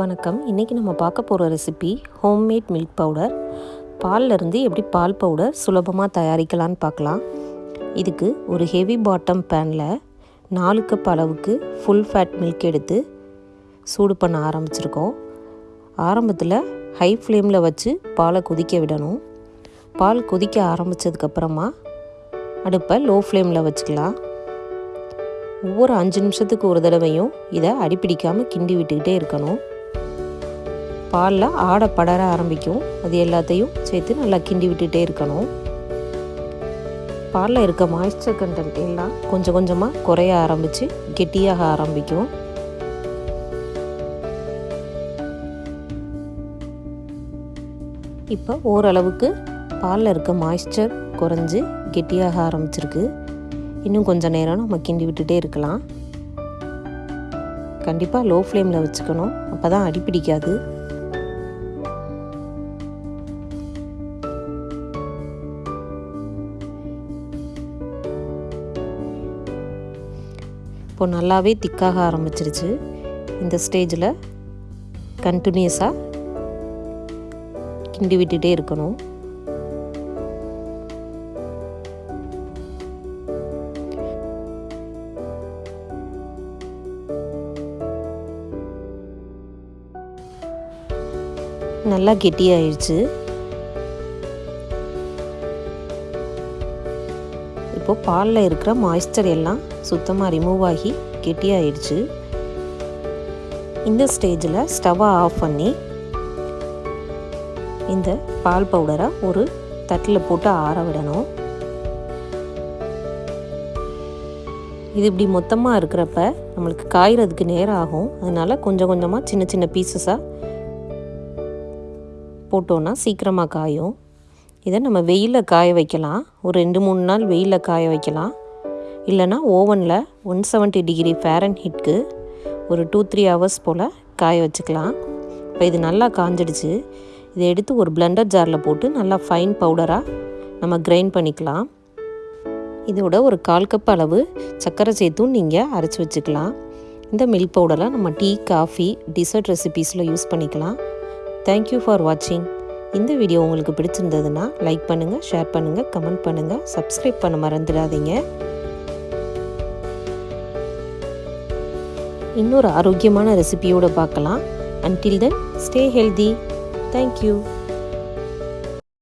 வணக்கம். இன்றைக்கி நம்ம பார்க்க போகிற ரெசிபி ஹோம்மேட் மில்க் பவுடர் பால்ல இருந்து எப்படி பால் பவுடர் சுலபமாக தயாரிக்கலான்னு பார்க்கலாம். இதுக்கு ஒரு ஹெவி பாட்டம் பேனில் நாலு கப் அளவுக்கு ஃபுல் ஃபேட் மில்க் எடுத்து சூடு பண்ண ஆரம்பிச்சிருக்கோம். ஆரம்பத்தில் ஹை ஃப்ளேமில் வச்சு பாலை கொதிக்க விடணும். பால் கொதிக்க ஆரம்பித்ததுக்கப்புறமா அடுப்பை லோ ஃப்ளேமில் வச்சுக்கலாம். ஒவ்வொரு அஞ்சு நிமிஷத்துக்கு ஒரு தடவையும் இதை அடிப்பிடிக்காமல் கிண்டி விட்டுக்கிட்டே இருக்கணும். பாலில் ஆடை படர ஆரம்பிக்கும். அது எல்லாத்தையும் சேர்த்து நல்லா கிண்டி விட்டுட்டே இருக்கணும். பாலில் இருக்க மாய்ஸ்சர் கண்டென்ட் எல்லாம் கொஞ்சம் கொஞ்சமாக குறைய ஆரம்பித்து கெட்டியாக ஆரம்பிக்கும். இப்போ ஓரளவுக்கு பாலில் இருக்க மாய்ஸ்சர் குறைஞ்சி கெட்டியாக ஆரம்பிச்சிருக்கு. இன்னும் கொஞ்சம் நேரம் நம்ம கிண்டி விட்டுட்டே இருக்கலாம். கண்டிப்பாக லோ ஃப்ளேமில் வச்சுக்கணும். அப்போ தான் அடி பிடிக்காது இப்போ நல்லாவே திக்காக ஆரம்பிச்சிருச்சு. இந்த ஸ்டேஜில் கண்டினியூஸாக கிண்டி விட்டுட்டே இருக்கணும். நல்லா கெட்டியாயிடுச்சு இப்போது பாலில் இருக்கிற மாய்ஸ்டர் எல்லாம் சுத்தமாக ரிமூவ் ஆகி கெட்டியாயிடுச்சு. இந்த ஸ்டேஜில் ஸ்டவ்வை ஆஃப் பண்ணி இந்த பால் பவுடரை ஒரு தட்டில் போட்டு ஆற விடணும். இது இப்படி மொத்தமாக இருக்கிறப்ப நம்மளுக்கு காய்கிறதுக்கு நேரம் ஆகும். அதனால் கொஞ்சம் கொஞ்சமாக சின்ன சின்ன பீசஸாக போட்டோன்னா சீக்கிரமாக காயும். இதை நம்ம வெயிலில் காய வைக்கலாம். ஒரு ரெண்டு மூணு நாள் வெயிலில் காய வைக்கலாம். இல்லைனா ஓவனில் ஒன் செவன்ட்டி டிகிரி ஃபேரன் ஹீட்க்கு ஒரு டூ த்ரீ ஹவர்ஸ் போல் காய வச்சுக்கலாம். இப்போ இது நல்லா காஞ்சிடுச்சு. இதை எடுத்து ஒரு பிளெண்டர் ஜாரில் போட்டு நல்லா ஃபைன் பவுடராக நம்ம கிரைண்ட் பண்ணிக்கலாம். இதோட ஒரு கால் கப் அளவு சர்க்கரை சேர்த்தும் நீங்கள் அரைச்சி வச்சுக்கலாம். இந்த மில்க் பவுடரை நம்ம டீ காஃபி டிசர்ட் ரெசிபீஸில் யூஸ் பண்ணிக்கலாம். தேங்க்யூ ஃபார் வாட்சிங் இந்த வீடியோ உங்களுக்கு பிடிச்சிருந்ததுன்னா லைக் பண்ணுங்கள் ஷேர் பண்ணுங்கள் கமெண்ட் பண்ணுங்கள் சப்ஸ்கிரைப் பண்ண மறந்துடாதீங்க. இன்னொரு ஆரோக்கியமான ரெசிபியோடு பார்க்கலாம். Until then stay healthy thank you